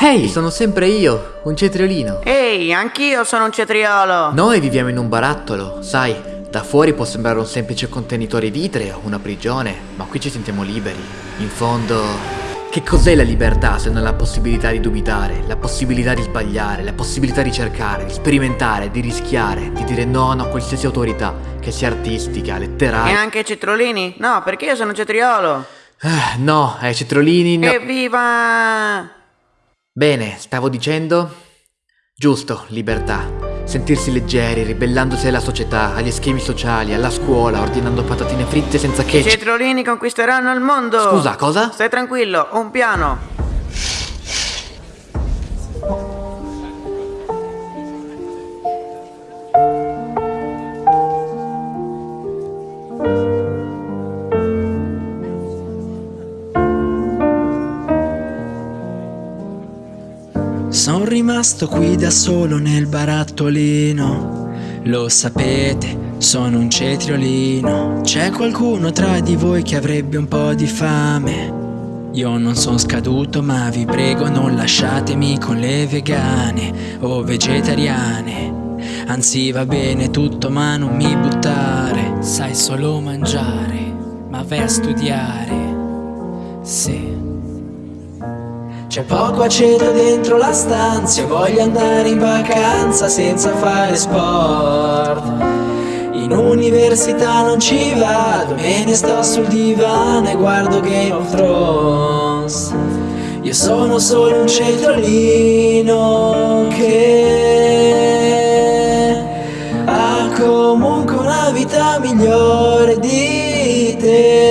Ehi, sono sempre io, un cetriolino. Ehi, anch'io sono un cetriolo. Noi viviamo in un barattolo, sai, da fuori può sembrare un semplice contenitore vitreo, una prigione, ma qui ci sentiamo liberi. In fondo... Che cos'è la libertà se non la possibilità di dubitare, la possibilità di sbagliare, la possibilità di cercare, di sperimentare, di rischiare, di dire no a qualsiasi autorità, che sia artistica, E letteraria... anche cetriolini? No, perché io sono un cetriolo. Ah, no, ai cetriolini... no. Evviva! Bene, stavo dicendo... Giusto, libertà. Sentirsi leggeri, ribellandosi alla società, agli schemi sociali, alla scuola, ordinando patatine fritte senza I che... cetriolini conquisteranno il mondo. Scusa, cosa? Stai tranquillo, ho un piano. Sono rimasto qui da solo nel barattolino. Lo sapete, sono un cetriolino. C'è qualcuno tra di voi che avrebbe un po' di fame. Io non sono scaduto, ma vi prego non lasciatemi con le vegane o vegetariane. Anzi va bene tutto, ma non mi buttare. Sai solo mangiare, ma vai a studiare. Sì. C'è poco aceto dentro la stanza, voglio andare in vacanza senza fare sport. In università non ci vado, me ne sto sul divano e guardo Game of Thrones. Io sono solo un cetriolino che ha comunque una vita migliore di te.